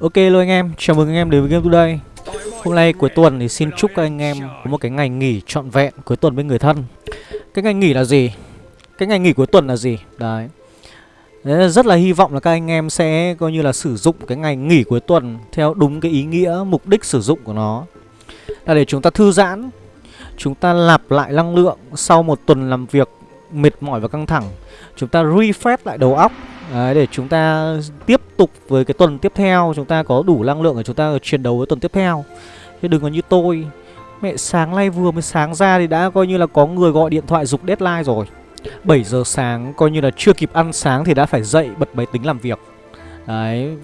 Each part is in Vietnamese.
Ok luôn anh em, chào mừng anh em đến với Game Today. Hôm nay cuối tuần thì xin chúc các anh em có một cái ngày nghỉ trọn vẹn cuối tuần với người thân. Cái ngày nghỉ là gì? Cái ngày nghỉ cuối tuần là gì? Đấy. Đấy rất là hy vọng là các anh em sẽ coi như là sử dụng cái ngày nghỉ cuối tuần theo đúng cái ý nghĩa, mục đích sử dụng của nó. Là để chúng ta thư giãn Chúng ta lặp lại năng lượng sau một tuần làm việc mệt mỏi và căng thẳng. Chúng ta refresh lại đầu óc. Đấy, để chúng ta tiếp tục với cái tuần tiếp theo Chúng ta có đủ năng lượng để chúng ta chiến đấu với tuần tiếp theo. Chứ đừng có như tôi. Mẹ sáng nay vừa mới sáng ra thì đã coi như là có người gọi điện thoại dục deadline rồi. 7 giờ sáng coi như là chưa kịp ăn sáng thì đã phải dậy bật máy tính làm việc. Đấy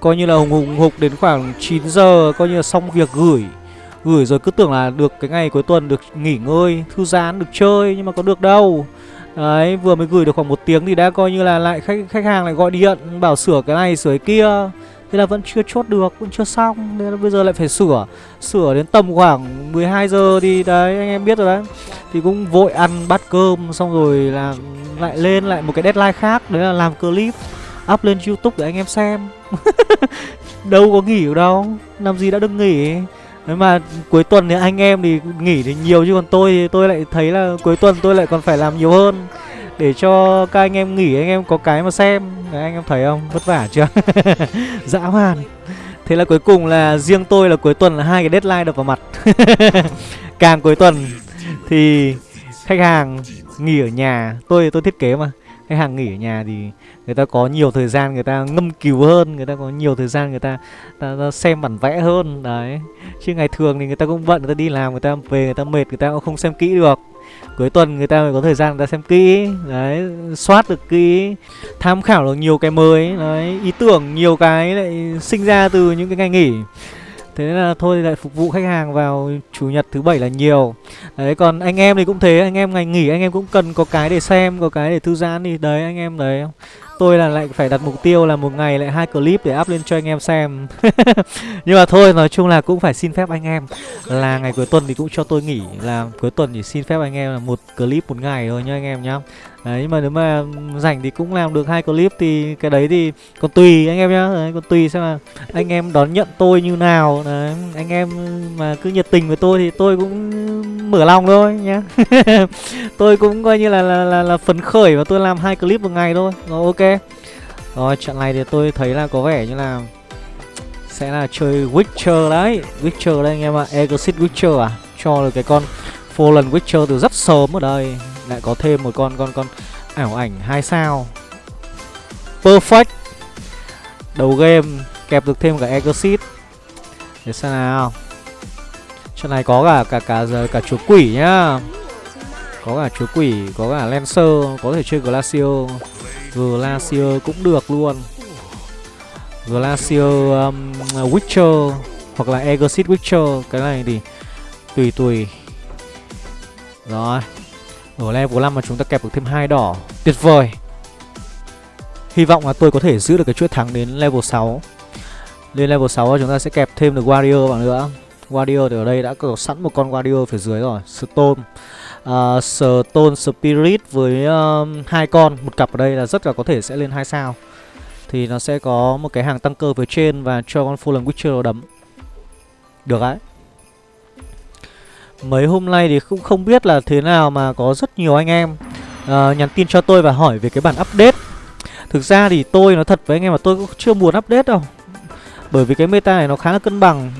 Coi như là hùng hùng hục đến khoảng 9 giờ coi như là xong việc gửi. Gửi rồi cứ tưởng là được cái ngày cuối tuần được nghỉ ngơi, thư giãn, được chơi Nhưng mà có được đâu. Đấy, vừa mới gửi được khoảng một tiếng thì đã coi như là lại khách khách hàng lại gọi điện bảo sửa cái này sửa cái kia. Thế là vẫn chưa chốt được, vẫn chưa xong Nên là bây giờ lại phải sửa. Sửa đến tầm khoảng 12 giờ thì đấy anh em biết rồi đấy. Thì cũng vội ăn bát cơm xong rồi là lại lên lại một cái deadline khác Đấy là làm clip up lên youtube để anh em xem. Đâu có nghỉ đâu Làm gì đã được nghỉ nếu mà cuối tuần thì anh em thì nghỉ thì nhiều chứ còn tôi thì tôi lại thấy là cuối tuần tôi lại còn phải làm nhiều hơn. Để cho các anh em nghỉ anh em có cái mà xem. Đấy, anh em thấy không? Vất vả chưa? Dã man. Thế là cuối cùng là riêng tôi là cuối tuần là hai cái deadline đập vào mặt. Càng cuối tuần thì khách hàng nghỉ ở nhà. Tôi tôi thiết kế mà khách hàng nghỉ ở nhà thì người ta có nhiều thời gian người ta ngâm cứu hơn người ta có nhiều thời gian người ta, ta, ta xem bản vẽ hơn đấy chứ ngày thường thì người ta cũng bận người ta đi làm người ta về người ta mệt người ta cũng không xem kỹ được cuối tuần người ta mới có thời gian người ta xem kỹ đấy soát được kỹ tham khảo được nhiều cái mới đấy ý tưởng nhiều cái lại sinh ra từ những cái ngày nghỉ Thế nên là thôi lại phục vụ khách hàng vào chủ nhật thứ bảy là nhiều. Đấy, còn anh em thì cũng thế, Anh em ngày nghỉ anh em cũng cần có cái để xem, Có cái để thư giãn thì đấy, anh em đấy. Tôi là lại phải đặt mục tiêu là một ngày lại hai clip để up lên cho anh em xem. Nhưng mà thôi, nói chung là cũng phải xin phép anh em. Là ngày cuối tuần thì cũng cho tôi nghỉ, Là cuối tuần thì xin phép anh em là một clip một ngày thôi nhá anh em nhá. Đấy nhưng mà nếu mà rảnh thì cũng làm được hai clip thì cái đấy thì còn tùy anh em nhá. Đấy, còn tùy xem là anh em đón nhận tôi như nào. Đấy, anh em mà cứ nhiệt tình với tôi thì tôi cũng mở lòng thôi nhá. Tôi cũng coi như là là, là là phấn khởi và tôi làm hai clip một ngày thôi. Rồi ok. Rồi trận này thì tôi thấy là có vẻ như là sẽ là chơi Witcher đấy. Witcher đây anh em ạ. À. Exit Witcher à? Cho được cái con Fallen Witcher từ rất sớm ở đây lại có thêm một con con con ảo ảnh hai sao. Perfect. Đầu game kẹp được thêm cả exit để xem nào. Trận này có cả cả cả giờ cả chúa quỷ nhá. Có cả chúa quỷ có cả lancer có thể chơi glacier. Glacier cũng được luôn. Glacier um, witcher hoặc là exit witcher. Cái này thì tùy tùy rồi ở level 5 mà chúng ta kẹp được thêm hai đỏ. Tuyệt vời. Hy vọng là tôi có thể giữ được cái chuỗi thắng đến level 6 Lên level 6 chúng ta sẽ kẹp thêm được Warrior vào nữa. Warrior thì ở đây đã có sẵn một con Warrior phía dưới rồi. Stone. Uh, Stone Spirit với um, hai con. Một cặp ở đây là rất là có thể sẽ lên hai sao. Thì nó sẽ có một cái hàng tăng cơ phía trên Và cho con Fallen Witcher đấm. Được đấy. Mấy hôm nay thì cũng không biết là thế nào mà có rất nhiều anh em uh, nhắn tin cho tôi và hỏi về cái bản update. Thực ra thì tôi nói thật với anh em là tôi cũng chưa muốn update đâu Bởi vì cái meta này nó khá là cân bằng.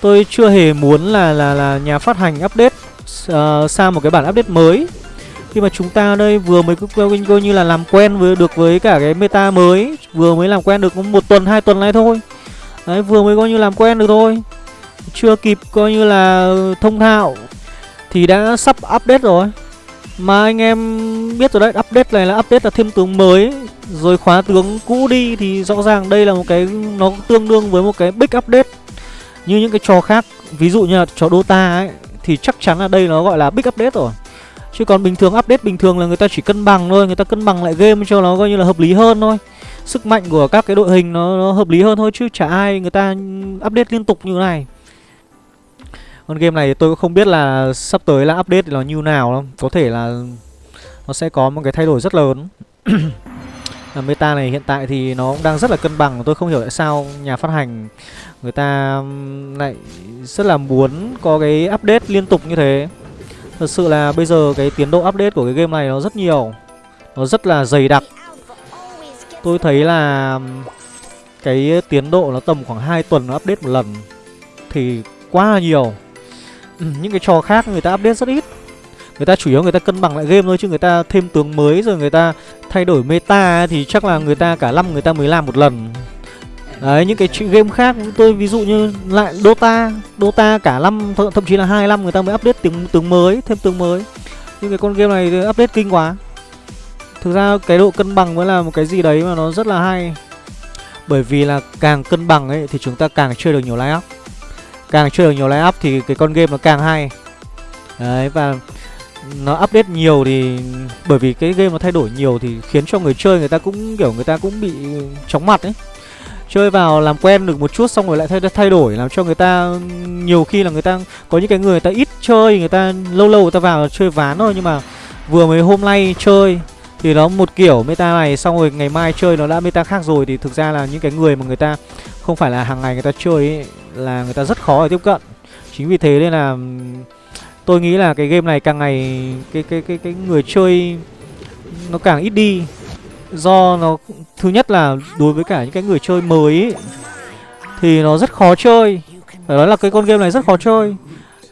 Tôi chưa hề muốn là là là nhà phát hành update uh, sang một cái bản update mới. Khi mà chúng ta đây vừa mới coi như là làm quen với được với cả cái meta mới vừa mới làm quen được một tuần hai tuần này thôi. Đấy vừa mới coi như làm quen được thôi chưa kịp coi như là thông thạo thì đã sắp update rồi. Mà anh em biết rồi đấy update này là update là thêm tướng mới rồi khóa tướng cũ đi thì rõ ràng đây là một cái nó tương đương với một cái big update như những cái trò khác. Ví dụ như là trò Dota ấy thì chắc chắn là đây nó gọi là big update rồi. Chứ còn bình thường update bình thường là người ta chỉ cân bằng thôi người ta cân bằng lại game cho nó coi như là hợp lý hơn thôi. Sức mạnh của các cái đội hình nó, nó hợp lý hơn thôi chứ chả ai người ta update liên tục như thế này con game này tôi cũng không biết là sắp tới là update thì nó như nào đâu. Có thể là nó sẽ có một cái thay đổi rất lớn. Meta này hiện tại thì nó cũng đang rất là cân bằng. Tôi không hiểu tại sao nhà phát hành người ta lại rất là muốn có cái update liên tục như thế. Thật sự là bây giờ cái tiến độ update của cái game này nó rất nhiều. Nó rất là dày đặc. Tôi thấy là cái tiến độ nó tầm khoảng 2 tuần nó update một lần thì quá là nhiều ừ, những cái trò khác người ta update rất ít. Người ta chủ yếu người ta cân bằng lại game thôi chứ người ta thêm tướng mới rồi người ta thay đổi meta thì chắc là người ta cả năm người ta mới làm một lần. Đấy những cái game khác tôi ví dụ như lại dota dota cả năm th thậm chí là hai năm người ta mới update tướng tướng mới thêm tướng mới. Nhưng cái con game này update kinh quá. Thực ra cái độ cân bằng mới là một cái gì đấy mà nó rất là hay. Bởi vì là càng cân bằng ấy thì chúng ta càng chơi được nhiều line up càng chơi được nhiều line up thì cái con game nó càng hay. Đấy, và nó update nhiều thì, bởi vì cái game nó thay đổi nhiều thì khiến cho người chơi người ta cũng, kiểu, người ta cũng bị chóng mặt ấy. Chơi vào làm quen được một chút xong rồi lại thay thay đổi, làm cho người ta, nhiều khi là người ta, có những cái người người ta ít chơi, người ta lâu lâu người ta vào chơi ván thôi, nhưng mà vừa mới hôm nay chơi thì nó một kiểu meta này, xong rồi ngày mai chơi nó đã meta khác rồi thì thực ra là những cái người mà người ta không phải là hàng ngày người ta chơi ấy, là người ta rất khó để tiếp cận. Chính vì thế nên là tôi nghĩ là cái game này càng ngày cái cái cái cái người chơi nó càng ít đi. Do nó thứ nhất là đối với cả những cái người chơi mới ấy, thì nó rất khó chơi. Phải nói là cái con game này rất khó chơi.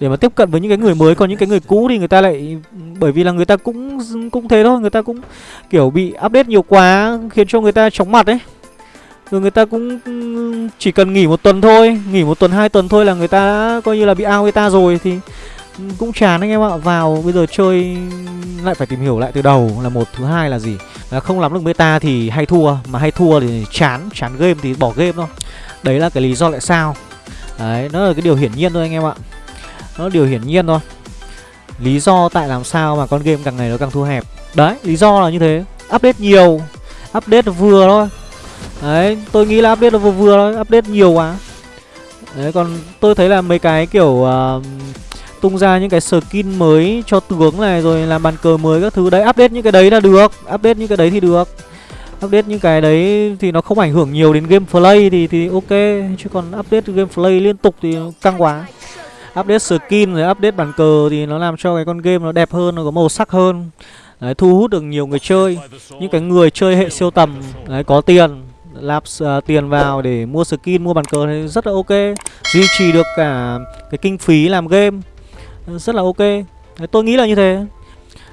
Để mà tiếp cận với những cái người mới còn những cái người cũ thì người ta lại bởi vì là người ta cũng cũng thế thôi người ta cũng kiểu bị update nhiều quá khiến cho người ta chóng mặt ấy rồi người ta cũng chỉ cần nghỉ một tuần thôi, nghỉ một tuần, hai tuần thôi là người ta đã coi như là bị ao người ta rồi thì cũng chán anh em ạ. Vào, bây giờ chơi lại phải tìm hiểu lại từ đầu là một, thứ hai là gì. Là không làm được meta thì hay thua, mà hay thua thì chán chán game thì bỏ game thôi. Đấy là cái lý do tại sao. Đấy, nó là cái điều hiển nhiên thôi anh em ạ. Nó là điều hiển nhiên thôi. Lý do tại làm sao mà con game càng ngày nó càng thu hẹp. Đấy, lý do là như thế. Update nhiều. Update vừa thôi đấy tôi nghĩ là update là vừa vừa thôi update nhiều quá. Đấy còn tôi thấy là mấy cái kiểu uh, tung ra những cái skin mới cho tướng này rồi làm bàn cờ mới các thứ. Đấy update những cái đấy là được update những cái đấy thì được. Update những cái đấy thì nó không ảnh hưởng nhiều đến game play thì thì ok chứ còn update game play liên tục thì căng quá. Update skin rồi update bàn cờ thì nó làm cho cái con game nó đẹp hơn nó có màu sắc hơn. Đấy, thu hút được nhiều người chơi. Những cái người chơi hệ siêu tầm đấy có tiền lạp uh, tiền vào để mua skin mua bàn cờ thì rất là ok. Duy trì được cả cái kinh phí làm game ờ, rất là ok. Đấy, tôi nghĩ là như thế.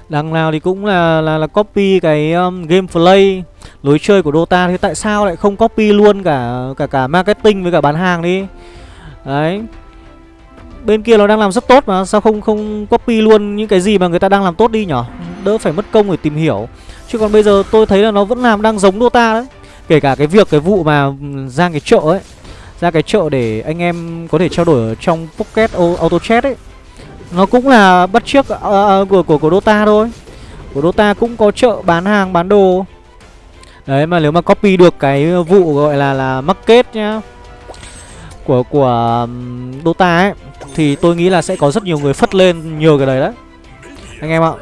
Đằng nào thì cũng là là là copy cái um, gameplay lối chơi của Dota. Thế tại sao lại không copy luôn cả cả cả marketing với cả bán hàng đi? Đấy. Bên kia nó đang làm rất tốt mà sao không không copy luôn những cái gì mà người ta đang làm tốt đi nhở? Đỡ phải mất công để tìm hiểu. Chứ còn bây giờ tôi thấy là nó vẫn làm đang giống Dota đấy kể cả cái việc cái vụ mà ừ, ra cái chợ ấy ra cái chợ để anh em có thể trao đổi ở trong pocket auto chat ấy nó cũng là bắt chiếc uh, ờ, ờ, ờ, của của của Dota thôi. Của Dota cũng có chợ bán hàng bán đồ. Đấy mà nếu mà copy được cái vụ gọi là là market nhá của của Dota ấy thì tôi nghĩ là sẽ có rất nhiều người phất lên nhiều cái đấy đấy. Anh em ạ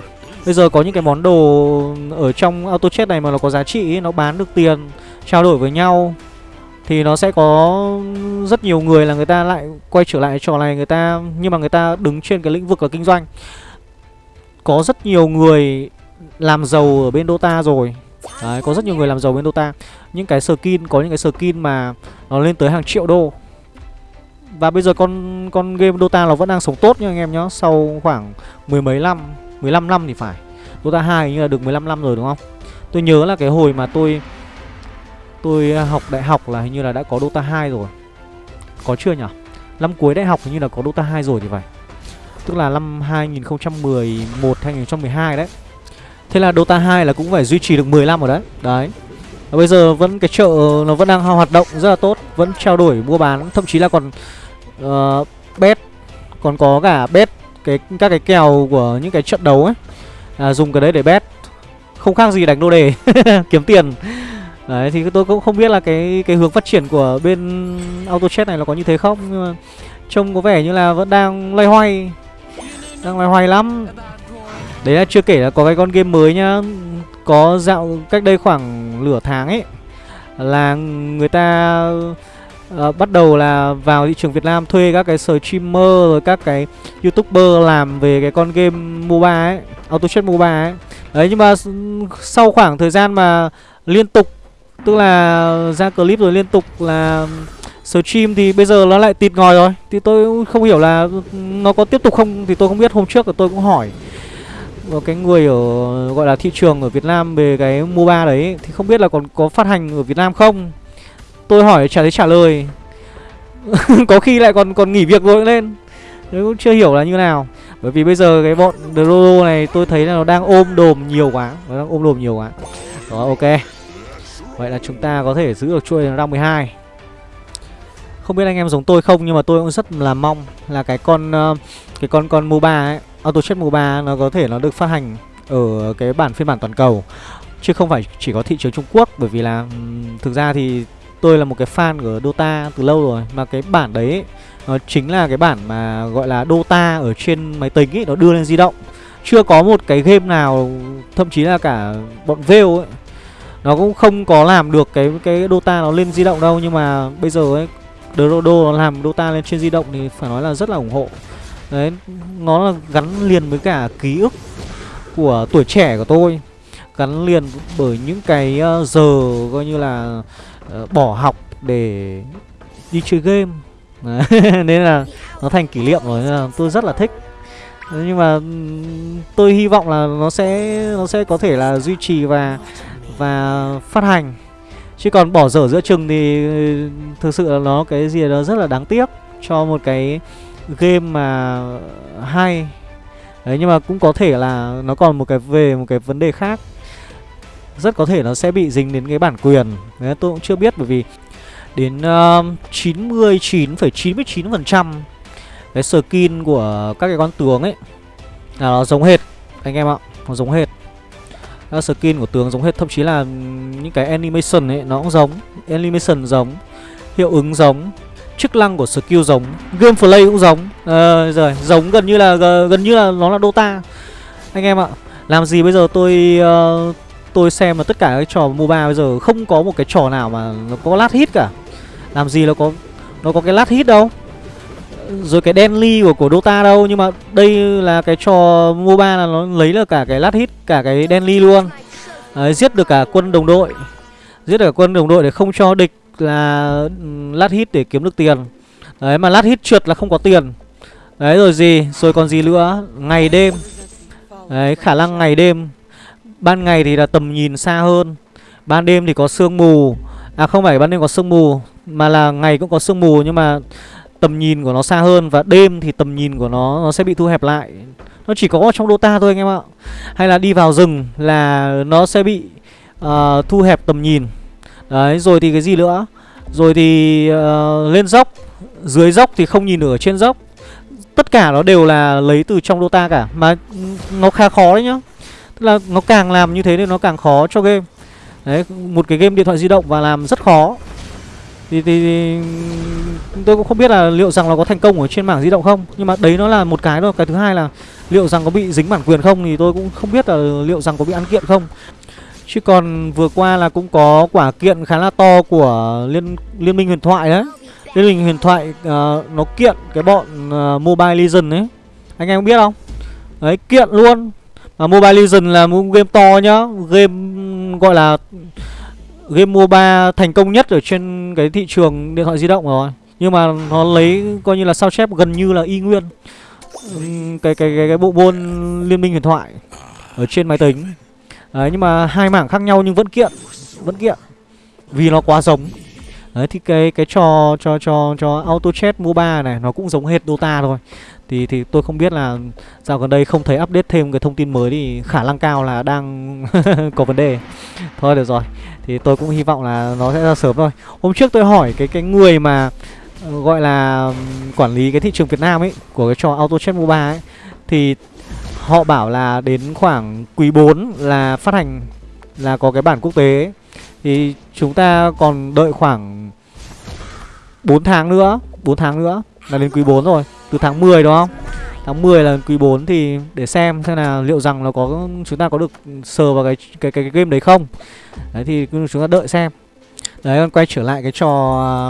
bây giờ có những cái món đồ ở trong auto chest này mà nó có giá trị ấy, nó bán được tiền trao đổi với nhau thì nó sẽ có rất nhiều người là người ta lại quay trở lại trò này người ta nhưng mà người ta đứng trên cái lĩnh vực là kinh doanh. Có rất nhiều người làm giàu ở bên Dota rồi. Đấy, có rất nhiều người làm giàu bên Dota. Những cái skin, có những cái skin mà nó lên tới hàng triệu đô. Và bây giờ con con game Dota nó vẫn đang sống tốt nha anh em nhá Sau khoảng mười mấy năm, 15 năm thì phải. Dota 2 như là được 15 năm rồi đúng không? Tôi nhớ là cái hồi mà tôi Tôi à, học đại học là hình như là đã có Dota 2 rồi. Có chưa nhỉ? Năm cuối đại học hình như là có Dota 2 rồi thì phải. Tức là năm 2011, 2012 đấy. Thế là Dota 2 là cũng phải duy trì được 10 năm rồi đấy. Đấy. Và Bây giờ vẫn cái chợ nó vẫn đang hoạt động rất là tốt Vẫn trao đổi mua bán Thậm chí là còn uh, bet Còn có cả bet cái các cái kèo của những cái trận đấu ấy. À, Dùng cái đấy để bet. Không khác gì đánh đô đề Kiếm tiền. Đấy thì tôi cũng không biết là cái cái hướng phát triển của bên auto chat này là có như thế không Nhưng mà trông có vẻ như là vẫn đang loay hoay Đang loay hoay lắm. Đấy là chưa kể là có cái con game mới nhá. Có dạo cách đây khoảng nửa tháng ấy là người ta uh, bắt đầu là vào thị trường Việt Nam thuê các cái streamer rồi các cái youtuber làm về cái con game MOBA ấy, auto Chess MOBA ấy. Đấy nhưng mà sau khoảng thời gian mà liên tục tức là ra clip rồi liên tục là stream thì bây giờ nó lại tịt ngòi rồi. Thì tôi không hiểu là nó có tiếp tục không thì tôi không biết. Hôm trước là tôi cũng hỏi cái người ở gọi là thị trường ở Việt Nam về cái MOBA đấy thì không biết là còn có phát hành ở Việt Nam không? Tôi hỏi trả thấy trả lời. Có khi lại còn còn nghỉ việc rồi lên. Tôi cũng chưa hiểu là như nào. Bởi vì bây giờ cái bọn Drodo này tôi thấy là nó đang ôm đồm nhiều quá. Nó đang ôm đồm nhiều quá. Đó, ok. Vậy là chúng ta có thể giữ được chuỗi round 12 Không biết anh em giống tôi không, Nhưng mà tôi cũng rất là mong Là cái con ờ, Cái con con MOBA ấy, Auto Chat MOBA nó có thể nó được phát hành Ở cái bản phiên bản toàn cầu. Chứ không phải chỉ có thị trường Trung Quốc, Bởi vì là Thực ra thì tôi là một cái fan của Dota từ lâu rồi Mà cái bản đấy ấy, nó chính là cái bản mà gọi là Dota ở trên máy tính ấy Nó đưa lên di động. Chưa có một cái game nào Thậm chí là cả bọn veo ấy Nó cũng không có làm được cái cái Dota nó lên di động đâu. Nhưng mà bây giờ ấy Dodo nó làm Dota lên trên di động thì phải nói là rất là ủng hộ. Đấy, nó là gắn liền với cả ký ức của tuổi trẻ của tôi. Gắn liền bởi những cái ờ, giờ coi như là uh, bỏ học để đi chơi game. Nên là nó thành kỷ niệm rồi nên là tôi rất là thích. Ờ, nhưng mà tôi hy vọng là nó sẽ nó sẽ có thể là duy trì và và phát hành. Chứ còn bỏ dở giữa chừng thì ờ, thực sự là nó cái gì đó rất là đáng tiếc cho một cái game mà hay. Đấy nhưng mà cũng có thể là nó còn một cái về một cái vấn đề khác. Rất có thể nó sẽ bị dính đến cái bản quyền Đấy tôi cũng chưa biết bởi vì đến um, uh, 99,99% cái skin của các cái con tướng ấy là nó giống hệt anh em ạ, nó giống hệt. Các skin của tướng giống hệt thậm chí là những cái animation ấy nó cũng giống, animation giống, hiệu ứng giống, chức năng của skill giống, gameplay cũng giống. Ờ rồi, giống gần như là gần như là nó là Dota. Anh em ạ, làm gì bây giờ tôi uh, tôi xem là tất cả các trò MOBA bây giờ không có một cái trò nào mà nó có lát hit cả. Làm gì nó có nó có cái lát hit đâu. Rồi cái Denly của, của Dota đâu Nhưng mà đây là cái trò MOBA là nó lấy là cả cái lát hit Cả cái Denly luôn. Đấy, Giết được cả quân đồng đội. Giết được cả quân đồng đội để không cho địch là ừ, lát hit để kiếm được tiền. Đấy mà lát hit trượt là không có tiền. Đấy rồi gì? Rồi còn gì nữa? Ngày đêm. Đấy khả năng ngày đêm. Ban ngày thì là tầm nhìn xa hơn Ban đêm thì có sương mù. À không phải ban đêm có sương mù Mà là ngày cũng có sương mù nhưng mà Tầm nhìn của nó xa hơn Và đêm thì tầm nhìn của nó nó sẽ bị thu hẹp lại. Nó chỉ có trong Dota thôi anh em ạ. Hay là đi vào rừng là nó sẽ bị uh, thu hẹp tầm nhìn. Đấy rồi thì cái gì nữa? Rồi thì uh, lên dốc. Dưới dốc thì không nhìn được ở trên dốc. Tất cả nó đều là lấy từ trong Dota cả Mà nó khá khó đấy nhá là nó càng làm như thế thì nó càng khó cho game. Đấy, một cái game điện thoại di động và làm rất khó. Thì, thì, thì tôi cũng không biết là liệu rằng nó có thành công ở trên mảng di động không Nhưng mà đấy nó là một cái thôi. Cái thứ hai là liệu rằng có bị dính bản quyền không Thì tôi cũng không biết là liệu rằng có bị ăn kiện không. Chứ còn vừa qua là cũng có quả kiện khá là to của Liên Liên minh huyền thoại đấy. Liên minh huyền thoại uh, nó kiện cái bọn uh, Mobile Legends ấy. Anh em biết không? Đấy kiện luôn à, Mobile Legends là một game to nhá. Game gọi là game MOBA thành công nhất ở trên cái thị trường điện thoại di động rồi. Nhưng mà nó lấy coi như là sao chép gần như là y nguyên. Cái cái cái, cái bộ môn liên minh huyền thoại ở trên máy tính. Đấy nhưng mà hai mảng khác nhau nhưng vẫn kiện vẫn kiện. Vì nó quá giống. Đấy thì cái cái trò cho cho cho auto chat moba này nó cũng giống hệt dota thôi thì thì tôi không biết là dạo gần đây không thấy update thêm cái thông tin mới thì khả năng cao là đang có vấn đề. Thôi được rồi. Thì tôi cũng hy vọng là nó sẽ ra sớm thôi. Hôm trước tôi hỏi cái cái người mà ờ, gọi là quản lý cái thị trường Việt Nam ấy, của cái trò auto chat mobile ấy, thì họ bảo là đến khoảng quý 4 là phát hành, là có cái bản quốc tế ấy. thì chúng ta còn đợi khoảng 4 tháng nữa 4 tháng nữa là đến quý 4 rồi từ tháng 10 đúng không Tháng 10 là quý 4 thì để xem xem là liệu rằng nó có chúng ta có được sờ vào cái cái cái, cái game đấy không. Đấy thì chúng ta đợi xem. Đấy còn quay trở lại cái trò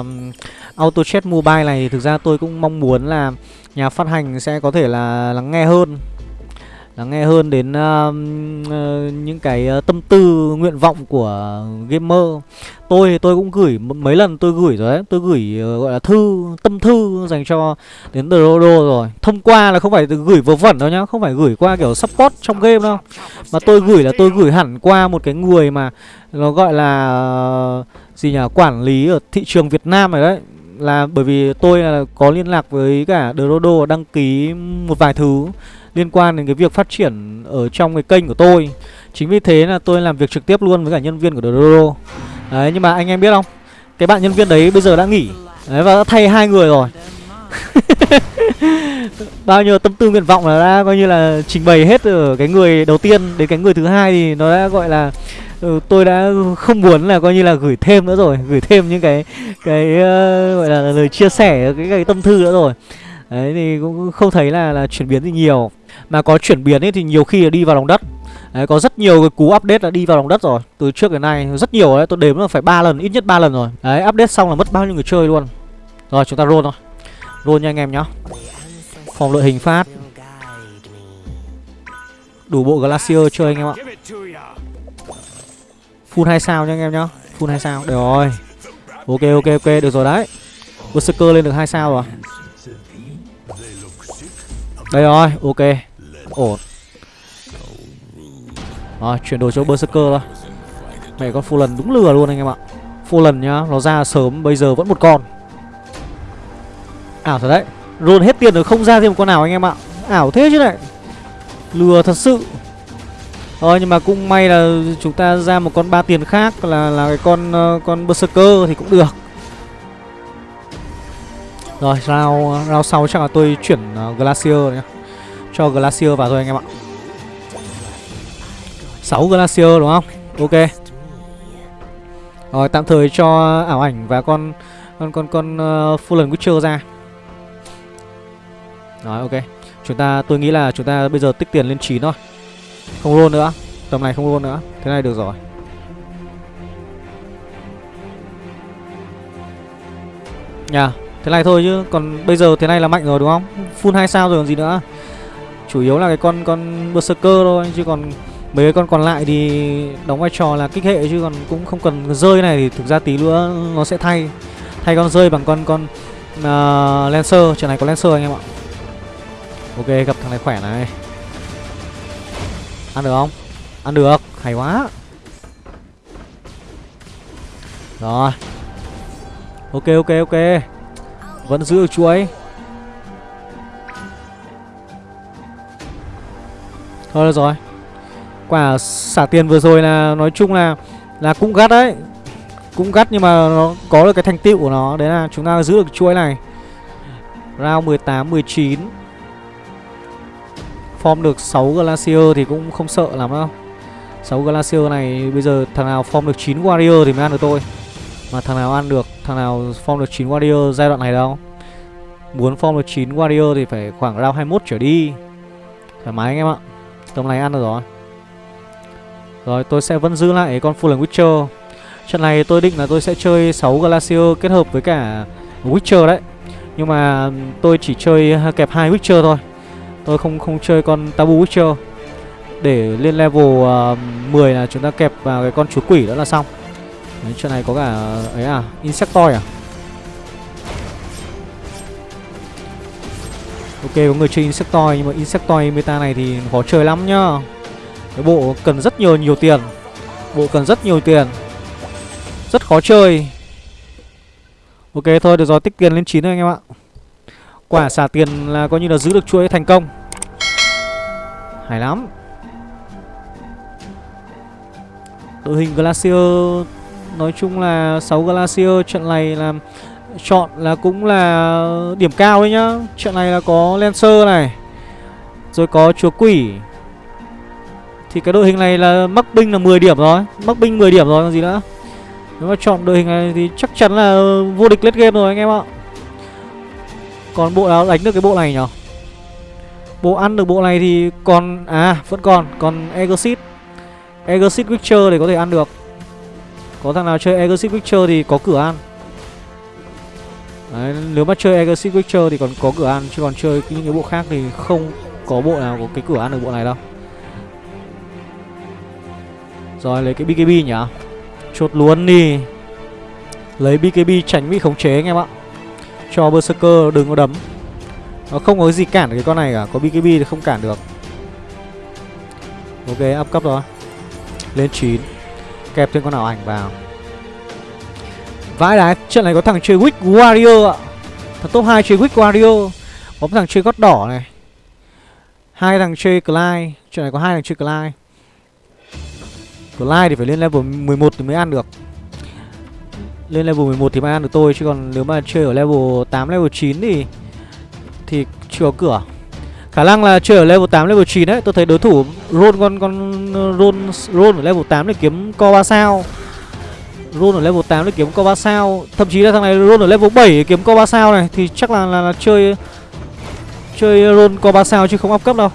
um, Auto Chat Mobile này thì thực ra tôi cũng mong muốn là nhà phát hành sẽ có thể là lắng nghe hơn lắng nghe hơn đến uh, uh, những cái uh, tâm tư nguyện vọng của gamer tôi tôi cũng gửi mấy lần tôi gửi rồi đấy. Tôi gửi uh, gọi là thư tâm thư dành cho đến The Rodo rồi. Thông qua là không phải gửi vớ vẩn đâu nhá không phải gửi qua kiểu support trong game đâu. Mà tôi gửi là tôi gửi hẳn qua một cái người mà nó gọi là ờ, gì nhỉ quản lý ở thị trường Việt Nam này đấy. Là bởi vì tôi là có liên lạc với cả The Rodo đăng ký một vài thứ liên quan đến cái việc phát triển ở trong cái kênh của tôi. Chính vì thế là tôi làm việc trực tiếp luôn với cả nhân viên của The đấy nhưng mà anh em biết không? Cái bạn nhân viên đấy bây giờ đã nghỉ. Đấy và đã thay hai người rồi. Bao nhiêu tâm tư nguyện vọng là đã coi như là trình bày hết ở cái người đầu tiên đến cái người thứ hai thì nó đã gọi là ừ, tôi đã không muốn là coi như là gửi thêm nữa rồi. Gửi thêm những cái cái uh, gọi là lời chia sẻ cái, cái tâm thư nữa rồi. Đấy thì cũng không thấy là là chuyển biến gì nhiều. Mà có chuyển biến ấy thì nhiều khi là đi vào lòng đất. Đấy, có rất nhiều cái cú update đã đi vào lòng đất rồi. Từ trước đến nay rất nhiều đấy Tôi đếm là phải ba lần, ít nhất ba lần rồi. Đấy, update xong là mất bao nhiêu người chơi luôn. Rồi, chúng ta roll thôi. Roll nha anh em nhá. Phòng đội hình phát. Đủ bộ Glacier chơi anh em ạ. Full 2 sao nha anh em nhá. Full 2 sao, được rồi. Ok, ok, ok, được rồi đấy. Berserker lên được 2 sao rồi. Đây rồi, ok. Ổn. Rồi, chuyển đổi cho Berserker thôi. Mẹ con Fulan đúng lừa luôn anh em ạ. Fulan nhá, nó ra sớm bây giờ vẫn một con. Ảo thật đấy. Roll hết tiền rồi không ra thêm một con nào anh em ạ. Ảo thế chứ này. Lừa thật sự. Thôi nhưng mà cũng may là chúng ta ra một con ba tiền khác là là cái con uh, con berserker thì cũng được. Rồi, round round sau chắc là tôi chuyển uh, glacier nhá. Cho glacier vào thôi anh em ạ. 6 glacier đúng không? Ok. Rồi tạm thời cho ảo ảnh và con con con con uh, Fallen Witcher ra. Rồi ok. Chúng ta tôi nghĩ là chúng ta bây giờ tích tiền lên 9 thôi. Không luôn nữa Tầm này không luôn nữa Thế này được rồi Nhà Thế này thôi chứ Còn bây giờ thế này là mạnh rồi đúng không Full 2 sao rồi còn gì nữa Chủ yếu là cái con con Berserker thôi Chứ còn mấy cái con còn lại thì Đóng vai trò là kích hệ Chứ còn cũng không cần rơi này Thì thực ra tí nữa nó sẽ thay. Thay con rơi bằng con con uh, Lancer. Trận này có Lancer anh em ạ. Ok gặp thằng này khỏe này. Ăn được không? Ăn được, hay quá. Rồi. Ok ok ok. Vẫn giữ được chuối Thôi được rồi. Quả xả tiền vừa rồi là nói chung là Là cũng gắt đấy. Cũng gắt nhưng mà nó có được cái thành tựu của nó Đấy là chúng ta giữ được chuỗi này. Round 18, 19 Form được 6 Glacier thì cũng không sợ lắm đâu. 6 Glacier này bây giờ thằng nào form được 9 Warrior thì mới ăn được tôi. Mà thằng nào ăn được, thằng nào form được 9 Warrior giai đoạn này đâu. Muốn form được 9 Warrior thì phải khoảng round 21 trở đi. Thoải mái anh em ạ. Tầm này ăn được rồi. Rồi tôi sẽ vẫn giữ lại con Fallen Witcher. Trận này tôi định là tôi sẽ chơi 6 Glacier kết hợp với cả Witcher đấy. Nhưng mà tôi chỉ chơi kẹp hai Witcher thôi. Tôi không không chơi con Tabu Witcher. Để lên level ờ, uh, 10 là chúng ta kẹp vào cái con chúa quỷ đó là xong. Đấy, Trận này có cả ấy à Insectoid à? Ok có người chơi Insectoid Nhưng mà Insectoid meta này thì khó chơi lắm nhá. Cái bộ cần rất nhiều nhiều tiền. Bộ cần rất nhiều tiền. Rất khó chơi. Ok, thôi, được rồi, tích tiền lên 9 thôi anh em ạ. Quả xả tiền là coi như là giữ được chuỗi thành công. Hay lắm. Đội hình Glacier, Nói chung là 6 Glacier, trận này là Chọn là cũng là điểm cao đấy nhá. Trận này là có Lancer này, Rồi có chúa quỷ. Thì cái đội hình này là mắc binh là 10 điểm rồi. Mắc binh 10 điểm rồi còn gì nữa? Nếu mà chọn đội hình này thì chắc chắn là vô địch late game rồi anh em ạ. Còn bộ nào đánh được cái bộ này nhở Bộ ăn được bộ này thì còn À vẫn còn Còn Exit Exit Witcher để có thể ăn được. Có thằng nào chơi Exit Witcher thì có cửa ăn. Đấy, nếu mà chơi Exit Witcher thì còn có cửa ăn Chứ còn chơi những cái bộ khác thì không có bộ nào có cái cửa ăn được bộ này đâu. Rồi, lấy cái BKB nhỉ? Chốt luôn đi. Lấy BKB tránh bị khống chế anh em ạ. Cho Berserker đừng có đấm. Nó không có gì cản cái con này cả. Có BKB thì không cản được. Ok, up cấp rồi. Lên 9 Kẹp thêm con nào ảnh vào. Vãi đái, Trận này có thằng chơi Wick Warrior ạ. Thằng top 2 chơi Wick Warrior. Có thằng chơi gót đỏ này. Hai thằng chơi Clyde. Trận này có hai thằng chơi Clyde. Clyde thì phải lên level 11 thì mới ăn được. Lên level 11 thì mới ăn được tôi Chứ còn nếu mà chơi ở level 8, level 9 thì Thì chưa có cửa. Khả năng là chơi ở level 8, level 9 đấy Tôi thấy đối thủ roll con con roll, roll ở level 8 để kiếm co 3 sao. Roll ở level 8 để kiếm co 3 sao. Thậm chí là thằng này roll ở level 7 để kiếm co 3 sao này Thì chắc là, là, là chơi Chơi roll co 3 sao chứ không up cấp đâu.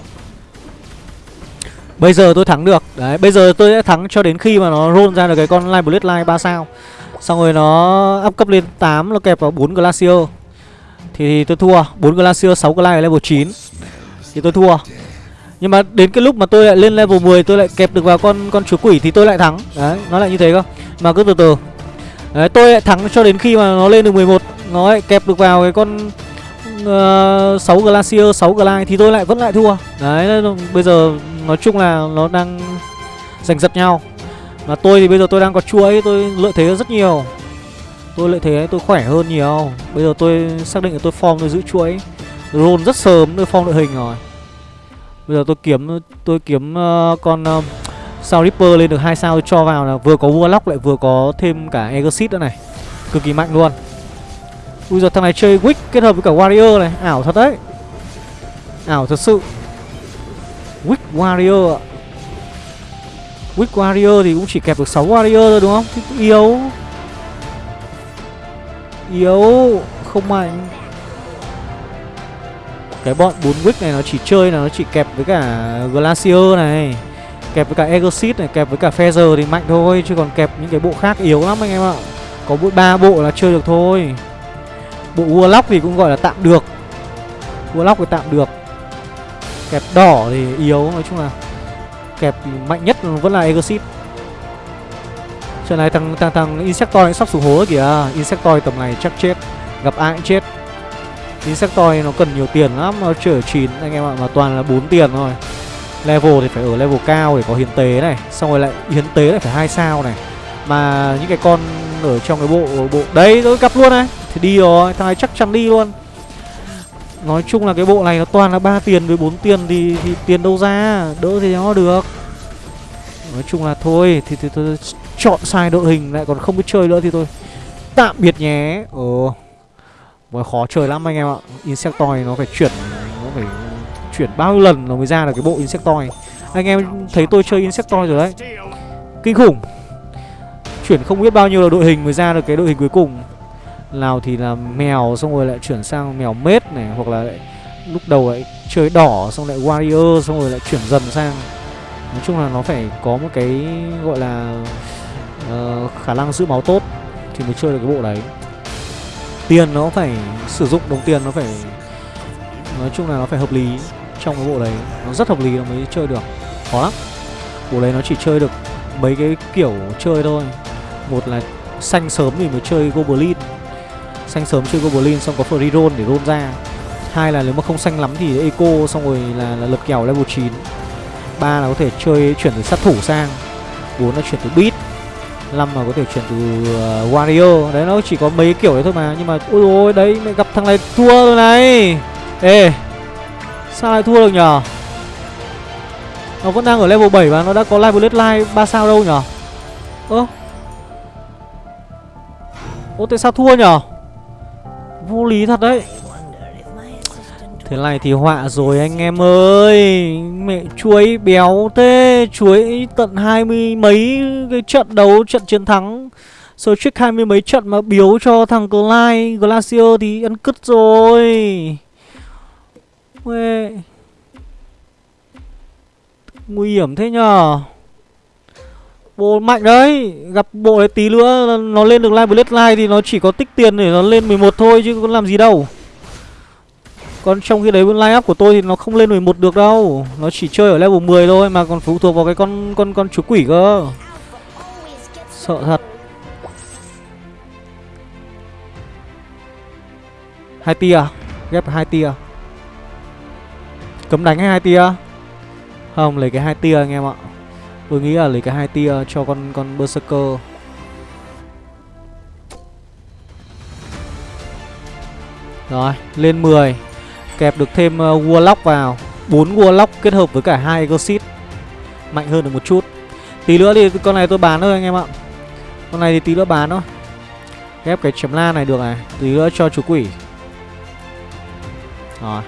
Bây giờ tôi thắng được. Đấy bây giờ tôi sẽ thắng cho đến khi mà nó roll ra được cái con Live Bloodline 3 sao. Xong rồi nó up cấp lên 8 Nó kẹp vào 4 Glacier. Thì, tôi thua. 4 Glacier 6 Glide level 9 Thì tôi thua. Nhưng mà đến cái lúc mà tôi lại lên level 10 Tôi lại kẹp được vào con con chúa quỷ Thì tôi lại thắng. Đấy nó lại như thế cơ. Mà cứ từ từ. Đấy tôi lại thắng cho đến khi mà nó lên được 11 Nó lại kẹp được vào cái con ờ, uh, 6 Glacier 6 Glide Thì tôi lại vẫn lại thua. Đấy bây giờ nói chung là nó đang giành giật nhau. Mà tôi thì bây giờ tôi đang có chuỗi Tôi lợi thế rất nhiều. Tôi lợi thế tôi khỏe hơn nhiều. Bây giờ tôi xác định là tôi form tôi giữ chuỗi Roll rất sớm tôi form đội hình rồi. Bây giờ tôi kiếm tôi kiếm uh, con uh, sao Ripper lên được hai sao tôi cho vào là vừa có Warlock lại vừa có thêm cả Exit nữa này. Cực kỳ mạnh luôn. Bây giờ thằng này chơi Wick kết hợp với cả Warrior này. Ảo thật đấy. Ảo thật sự. Wick Warrior ạ. Wick Warrior thì cũng chỉ kẹp được 6 Warrior thôi đúng không? Thì yếu. Yếu Không mạnh. Cái bọn 4 Wick này nó chỉ chơi là nó chỉ kẹp với cả Glacier này Kẹp với cả Exit này, kẹp với cả Feather thì mạnh thôi Chứ còn kẹp những cái bộ khác yếu lắm anh em ạ. Có mỗi ba bộ là chơi được thôi. Bộ Warlock thì cũng gọi là tạm được. Warlock thì tạm được. Kẹp đỏ thì yếu, Nói chung là Kẹp mạnh nhất vẫn là Exit Trận này thằng thằng thằng Insectoid sắp xuống hố kìa. Insectoid tầm này chắc chết, Gặp ai cũng chết. Insectoid nó cần nhiều tiền lắm, Nó chở 9 anh em ạ, Mà toàn là 4 tiền thôi. Level thì phải ở level cao để có hiến tế này, Xong rồi lại hiến tế lại phải hai sao này. Mà những cái con ở trong cái bộ bộ Đấy tôi gặp luôn này. Thì đi rồi, Thằng này chắc chắn đi luôn. Nói chung là cái bộ này nó toàn là ba tiền với 4 tiền thì, thì tiền đâu ra Đỡ thì nó được. Nói chung là thôi Thì, thì tôi chọn sai đội hình lại còn không biết chơi nữa thì tôi Tạm biệt nhé. Ồ Mới khó chơi lắm anh em ạ. Insectoid nó phải chuyển Nó phải chuyển bao nhiêu lần nó mới ra được cái bộ Insectoid. Anh em thấy tôi chơi Insectoid rồi đấy. Kinh khủng. Chuyển không biết bao nhiêu là đội hình mới ra được cái đội hình cuối cùng nào thì là mèo xong rồi lại chuyển sang mèo mết này Hoặc là lại lúc đầu lại chơi đỏ xong lại warrior xong rồi lại chuyển dần sang. Nói chung là nó phải có một cái gọi là uh, khả năng giữ máu tốt Thì mới chơi được cái bộ đấy. Tiền nó phải sử dụng đồng tiền nó phải Nói chung là nó phải hợp lý trong cái bộ đấy. Nó rất hợp lý nó mới chơi được. Khó lắm. Bộ đấy nó chỉ chơi được mấy cái kiểu chơi thôi. Một là xanh sớm thì mới chơi Goblin. Xanh sớm chơi Goblin xong có free roll để roll ra. Hai là nếu mà không xanh lắm thì eco xong rồi là, là lật kèo level 9 ba là có thể chơi chuyển từ sát thủ sang. Bốn là chuyển từ beat. Năm là có thể chuyển từ uh, warrior. Đấy nó chỉ có mấy kiểu đấy thôi mà. Nhưng mà ôi ôi đấy mày gặp thằng này thua rồi này. Ê sao lại thua được nhở? Nó vẫn đang ở level 7 và nó đã có live bullet live ba sao đâu nhở? Ơ? Ô tại sao thua nhở? Vô lý thật đấy. Thế này thì họa rồi anh em ơi. Mẹ chuối béo thế, Chuối tận hai mươi mấy cái trận đấu, Trận chiến thắng. Rồi trước hai mươi mấy trận mà biếu cho thằng Clyde, Glacier thì ăn cứt rồi. Uê. Nguy hiểm thế nhờ. Bộ mạnh đấy. Gặp bộ đấy tí nữa Nó lên được Live Blade Live Thì nó chỉ có tích tiền để nó lên 11 thôi Chứ có làm gì đâu. Còn trong khi đấy line up của tôi Thì nó không lên 11 được đâu. Nó chỉ chơi ở level 10 thôi Mà còn phụ thuộc vào cái con con con chú quỷ cơ. Sợ thật. Hai tia à? ghép hai tia à? cấm đánh hay hai tia? Không, lấy cái hai tia anh em ạ tôi nghĩ là lấy cái hai tia cho con con berserker. Rồi lên 10 kẹp được thêm uh, warlock vào. Bốn warlock kết hợp với cả hai ghost mạnh hơn được một chút. Tí nữa thì con này tôi bán thôi anh em ạ. Con này thì tí nữa bán thôi. Ghép cái chấm la này được này. Tí nữa cho chú quỷ. Rồi.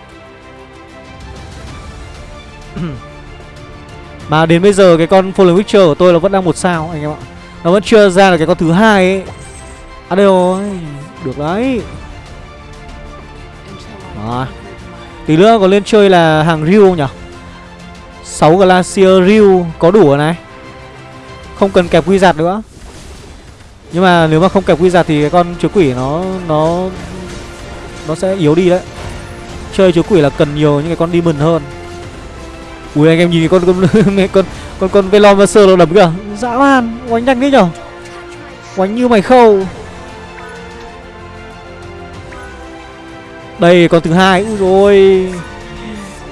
Mà đến bây giờ cái con Fallen Witcher của tôi là vẫn đang một sao, anh em ạ. Nó vẫn chưa ra được cái con thứ hai ấy. À đây rồi. Được đấy. Đó. Tí nữa còn lên chơi là hàng Ryu nhỉ? 6 Glacier Ryu có đủ rồi này. Không cần kẹp quy giặt nữa. Nhưng mà nếu mà không kẹp quy giặt thì cái con chúa quỷ nó Nó Nó sẽ yếu đi đấy. Chơi chúa quỷ là cần nhiều những cái con demon hơn ui, anh em nhìn con con con con con velom sơ nó đấm kìa. Dã man oánh nhanh đấy nhở? Oánh như mày khâu. Đây, con thứ hai. Ui rồi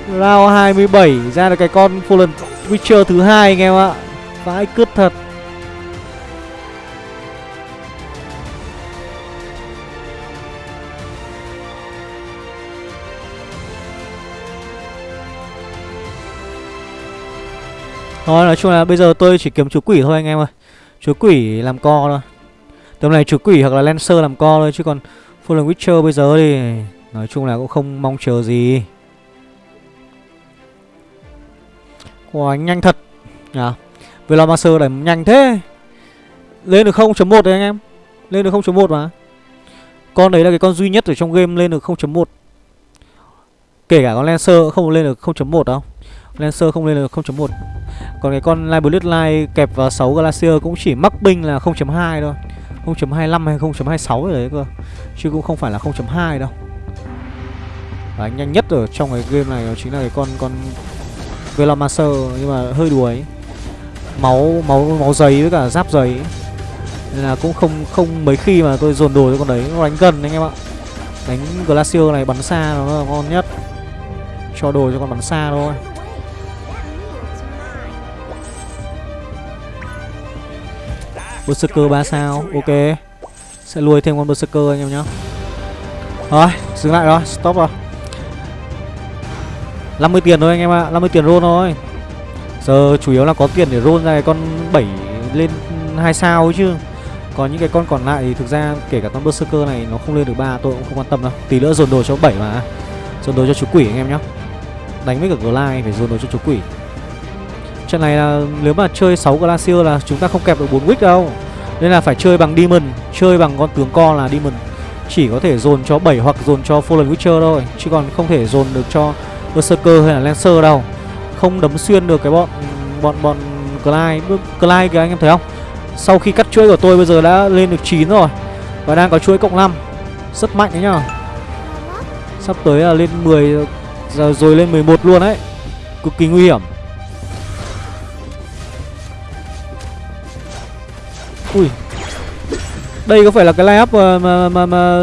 round 27 ra được cái con fallen witcher thứ hai anh em ạ. Vãi cướp thật. Thôi nói chung là bây giờ tôi chỉ kiếm chú quỷ thôi anh em ơi. Chú quỷ làm co thôi. Tầm này chú quỷ hoặc là Lancer làm co thôi Chứ còn Fallen Witcher bây giờ thì Nói chung là cũng không mong chờ gì. Wow nhanh thật. À, Velomaster đẩy nhanh thế. Lên được 0.1 đấy anh em. Lên được 0.1 mà. Con đấy là cái con duy nhất ở trong game lên được 0.1 Kể cả con Lancer không lên được 0.1 đâu. Lancer không lên được 0.1 còn cái con Live Bullet kẹp vào 6 Glacier cũng chỉ mắc binh là 0.2 thôi. 0.25 hay 0.26 rồi đấy cơ. Chứ cũng không phải là 0.2 đâu. Và nhanh nhất ở trong cái game này chính là cái con con Velomaster nhưng mà hơi đuối. Máu máu máu giấy với cả giáp giấy. Nên là cũng không không mấy khi mà tôi dồn đồ cho con đấy. Nó đánh gần anh em ạ. Đánh Glacier này bắn xa nó là ngon nhất. Cho đồ cho con bắn xa thôi. Berserker 3 sao? Ok. Sẽ lùi thêm con Berserker anh em nhá. Rồi, dừng lại rồi, Stop rồi. 50 tiền thôi anh em ạ à. 50 tiền roll thôi. Giờ chủ yếu là có tiền để roll ra cái con 7 lên 2 sao ấy chứ. Còn những cái con còn lại thì thực ra kể cả con Berserker này nó không lên được 3 tôi cũng không quan tâm đâu. Tí nữa dồn đồ cho 7 mà. Dồn đồ cho chú quỷ anh em nhá. Đánh với cả Glide, phải dồn đồ cho chú quỷ. Trận này là nếu mà chơi 6 Glacier là chúng ta không kẹp được 4 Wick đâu. Nên là phải chơi bằng Demon, Chơi bằng con tướng con là Demon. Chỉ có thể dồn cho 7 hoặc dồn cho Fallen Witcher thôi, Chứ còn không thể dồn được cho Berserker hay là Lancer đâu. Không đấm xuyên được cái bọn Bọn bọn Clyde. Clyde kìa, anh em thấy không? Sau khi cắt chuỗi của tôi bây giờ đã lên được 9 rồi Và đang có chuỗi cộng 5 Rất mạnh đấy nhá Sắp tới là lên 10 Giờ rồi lên 11 luôn đấy. Cực kỳ nguy hiểm. Ui. Đây có phải là cái line up mà, mà, mà, mà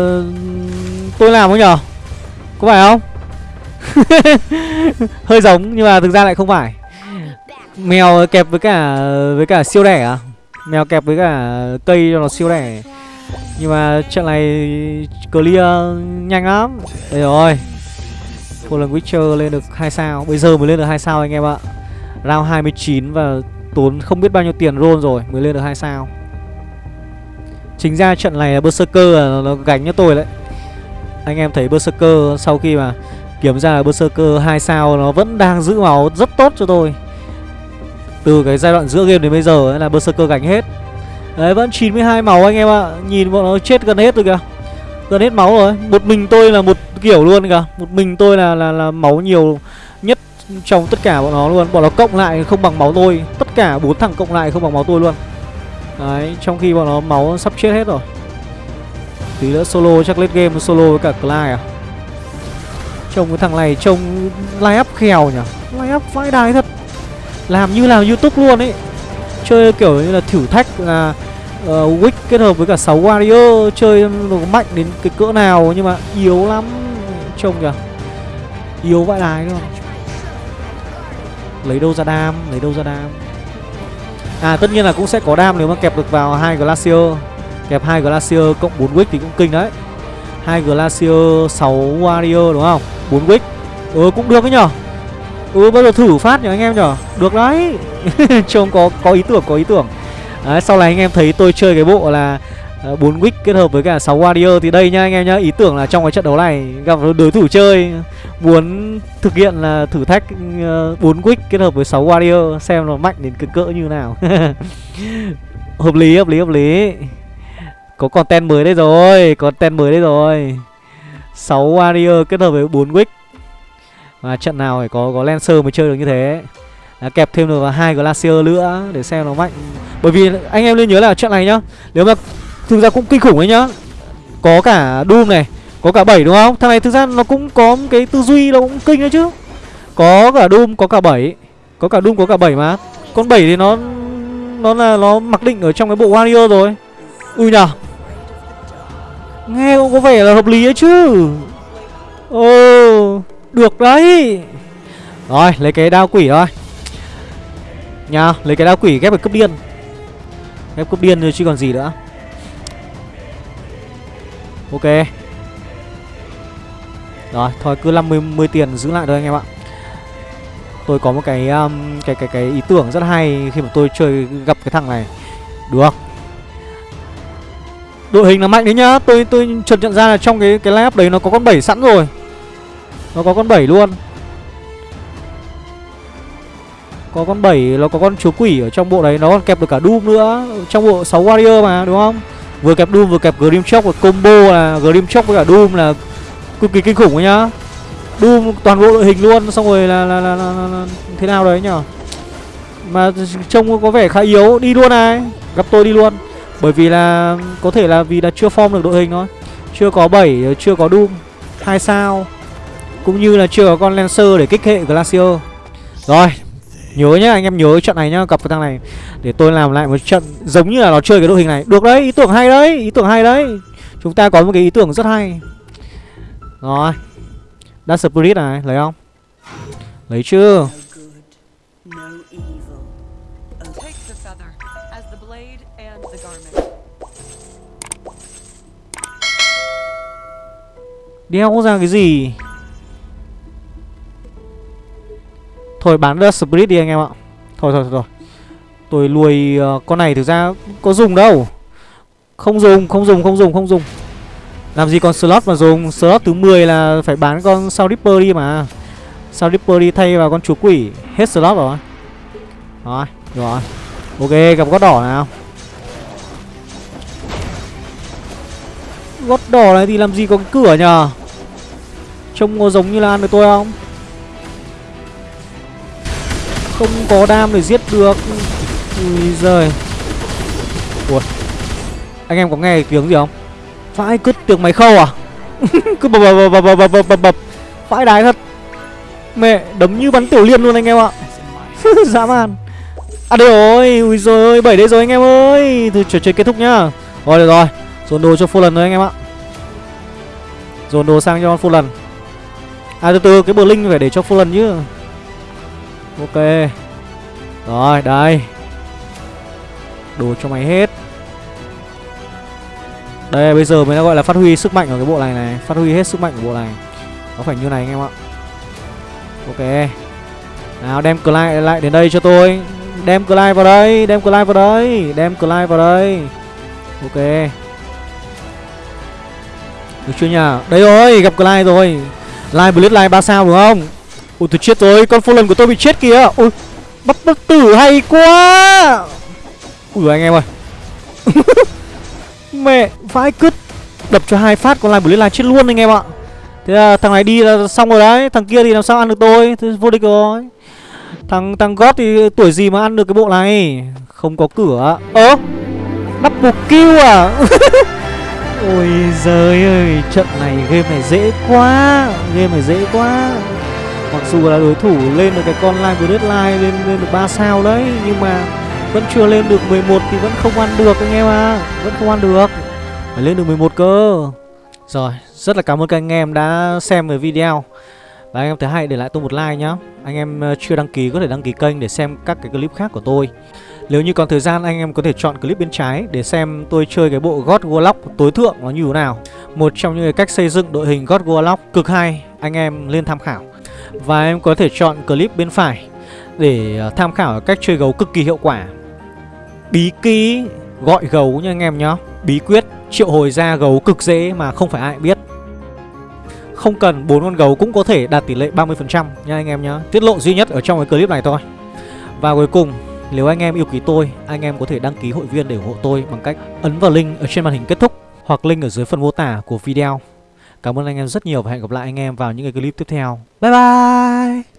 tôi làm không nhở? Có phải không? Hơi giống nhưng mà thực ra lại không phải. Mèo kẹp với cả với cả siêu đẻ à? Mèo kẹp với cả cây cho nó siêu đẻ. Nhưng mà trận này clear nhanh lắm. Đây rồi Fallen Witcher lên được 2 sao. Bây giờ mới lên được 2 sao anh em ạ. Round 29 và tốn không biết bao nhiêu tiền roll rồi Mới lên được 2 sao. Chính ra trận này là Berserker là nó gánh cho tôi đấy. Anh em thấy Berserker sau khi mà kiếm ra là Berserker 2 sao nó vẫn đang giữ máu rất tốt cho tôi. Từ cái giai đoạn giữa game đến bây giờ ấy là Berserker gánh hết. Đấy vẫn 92 máu anh em ạ. Nhìn bọn nó chết gần hết rồi kìa. Gần hết máu rồi. Một mình tôi là một kiểu luôn kìa. Một mình tôi là là, là máu nhiều nhất trong tất cả bọn nó luôn. Bọn nó cộng lại không bằng máu tôi. Tất cả bốn thằng cộng lại không bằng máu tôi luôn. Đấy, trong khi bọn nó máu sắp chết hết rồi. Tí nữa solo chắc lên game solo với cả Clyde à? Trông cái thằng này trông line up khèo nhỉ? Line up vãi đái thật. Làm như làm youtube luôn ấy. Chơi kiểu như là thử thách là uh, Wick kết hợp với cả 6 warrior Chơi nó mạnh đến cái cỡ nào Nhưng mà yếu lắm. Trông kìa. Yếu vãi đái luôn. Lấy đâu ra đam Lấy đâu ra đam. À tất nhiên là cũng sẽ có đam nếu mà kẹp được vào hai Glacier. Kẹp hai Glacier cộng 4 Wick thì cũng kinh đấy. Hai Glacier 6 Warrior đúng không? 4 Wick. Ừ cũng được đấy nhở? Ừ bây giờ thử phát nhở anh em nhở? Được đấy. Trông có có ý tưởng có ý tưởng. Đấy, sau này anh em thấy tôi chơi cái bộ là Ờ, bốn 4 wick kết hợp với cả 6 warrior thì đây nha anh em nhá, ý tưởng là trong cái trận đấu này gặp đối thủ chơi, muốn thực hiện là thử thách ờ, bốn 4 wick kết hợp với 6 warrior, xem nó mạnh đến cực cỡ như nào. Hợp lý hợp lý hợp lý. Có content mới đây rồi, content mới đây rồi. 6 warrior kết hợp với 4 wick. Và trận nào phải có có lancer mới chơi được như thế. Đã kẹp thêm được vào hai glacier nữa để xem nó mạnh. Bởi vì anh em nên nhớ là trận này nhá, nếu mà thực ra cũng kinh khủng đấy nhá. Có cả doom này, có cả bảy đúng không? Thằng này thực ra nó cũng có cái tư duy nó cũng kinh đấy chứ. Có cả doom, có cả bảy. Có cả doom, có cả bảy mà. Con bảy thì nó nó là nó mặc định ở trong cái bộ warrior rồi. Ui nhờ. Nghe cũng có vẻ là hợp lý ấy chứ. Ồ, được đấy. Rồi, lấy cái đao quỷ thôi. Nha, lấy cái đao quỷ ghép vào cấp điên. Ghép cấp điên rồi chứ còn gì nữa ok. Rồi thôi cứ 50 10 tiền giữ lại thôi anh em ạ. Tôi có một cái um, cái cái cái ý tưởng rất hay khi mà tôi chơi gặp cái thằng này. Được. Đội hình là mạnh đấy nhá. Tôi tôi chợt nhận ra là trong cái cái lab đấy nó có con bảy sẵn rồi. Nó có con bảy luôn. Có con bảy nó có con chúa quỷ ở trong bộ đấy. Nó còn kẹp được cả doom nữa. Trong bộ 6 warrior mà đúng không? Vừa kẹp doom vừa kẹp grim shock và combo là grim shock với cả doom là cực kỳ kinh khủng ấy nhá. Doom toàn bộ đội hình luôn xong rồi là là, là, là, là, là thế nào đấy nhở mà trông có vẻ khá yếu đi luôn này. Gặp tôi đi luôn. Bởi vì là có thể là vì là chưa form được đội hình thôi. Chưa có 7 chưa có doom hai sao. Cũng như là chưa có con lancer để kích hệ glacier. Rồi Nhớ nhá, anh em nhớ trận này nhá, gặp cái thằng này. Để tôi làm lại một trận giống như là nó chơi cái đội hình này. Được đấy, ý tưởng hay đấy, ý tưởng hay đấy. Chúng ta có một cái ý tưởng rất hay. Rồi Dark Spirit này, lấy không? Lấy chưa? Đeo ra cái gì? Thôi bán The Spirit đi anh em ạ. Thôi thôi thôi Tôi nuôi uh, con này thực ra có dùng đâu. Không dùng, không dùng, không dùng, không dùng. Làm gì còn slot mà dùng? Slot thứ 10 là phải bán con Sao Ripper đi mà. Sao Ripper đi thay vào con chúa quỷ. Hết slot rồi. Rồi, rồi. Ok, gặp gót đỏ nào. Gót đỏ này thì làm gì có cái cửa nhờ? Trông có giống như là ăn được tôi không? Không có đam để giết được. Ui giời. Ủa Anh em có nghe tiếng gì không? Vãi cứt tiếng máy khâu à? Cứ bập bập bập bập bập bập bập bập. Vãi đái thật. Mẹ, đấm như bắn tiểu liên luôn anh em ạ. Dã man. À đây rồi. Ui giời ơi, bảy đây rồi anh em ơi. Thì trò chơi kết thúc nhá. Rồi, được rồi. Dồn đồ cho full lần rồi anh em ạ. Dồn đồ sang cho full lần À từ từ, cái bờ linh phải để cho full lần chứ. Ok. Rồi, đây. Đồ cho mày hết. Đây, bây giờ mới gọi là phát huy sức mạnh của cái bộ này này. Phát huy hết sức mạnh của bộ này. Nó phải như này anh em ạ? Ok. Nào, đem Clyde lại đến đây cho tôi. Đem Clyde vào đây, Đem Clyde vào đây, Đem Clyde vào đây. Ok. Được chưa nhỉ? Đây rồi, gặp Clyde rồi. Live Blitz Live 3 sao, đúng không? Ui tôi chết rồi, Con lần của tôi bị chết kìa. Ui Bắt bất tử hay quá. Ui, anh em ơi. Mẹ, vãi cứt. Đập cho hai phát, con lại bửu liên chết luôn anh em ạ. Thế là thằng này đi là xong rồi đấy. Thằng kia thì làm sao ăn được tôi? Thế vô địch rồi. Thằng thằng God thì tuổi gì mà ăn được cái bộ này? Không có cửa. Ơ Double kill à? Ôi, giời ơi, Trận này game này dễ quá. Game này dễ quá. Mặc dù là đối thủ lên được cái con line với line lên, lên được ba sao đấy Nhưng mà vẫn chưa lên được 11 thì vẫn không ăn được anh em à Vẫn không ăn được. Phải lên được 11 cơ. Rồi rất là cảm ơn các anh em đã xem về video. Và anh em thấy hay để lại tôi một like nhá. Anh em ờ, chưa đăng ký có thể đăng ký kênh để xem các cái clip khác của tôi. Nếu như còn thời gian anh em có thể chọn clip bên trái Để xem tôi chơi cái bộ God Warlock tối thượng nó như thế nào. Một trong những cái cách xây dựng đội hình God Warlock cực hay. Anh em lên tham khảo. Và em có thể chọn clip bên phải Để à, tham khảo cách chơi gấu cực kỳ hiệu quả. Bí ký gọi gấu nha anh em nhá. Bí quyết triệu hồi ra gấu cực dễ mà không phải ai biết. Không cần, bốn con gấu cũng có thể đạt tỷ lệ 30% nha anh em nhá. Tiết lộ duy nhất ở trong cái clip này thôi. Và cuối cùng, nếu anh em yêu quý tôi, Anh em có thể đăng ký hội viên để ủng hộ tôi Bằng cách ấn vào link ở trên màn hình kết thúc Hoặc link ở dưới phần mô tả của video. Cảm ơn anh em rất nhiều và hẹn gặp lại anh em vào những cái clip tiếp theo. Bye bye!